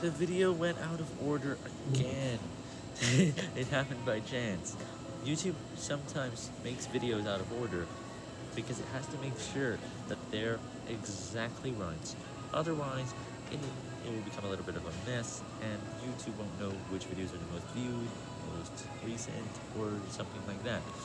the video went out of order again. it happened by chance. YouTube sometimes makes videos out of order because it has to make sure that they're exactly right. Otherwise, it, it will become a little bit of a mess, and YouTube won't know which videos are the most viewed, most recent, or something like that.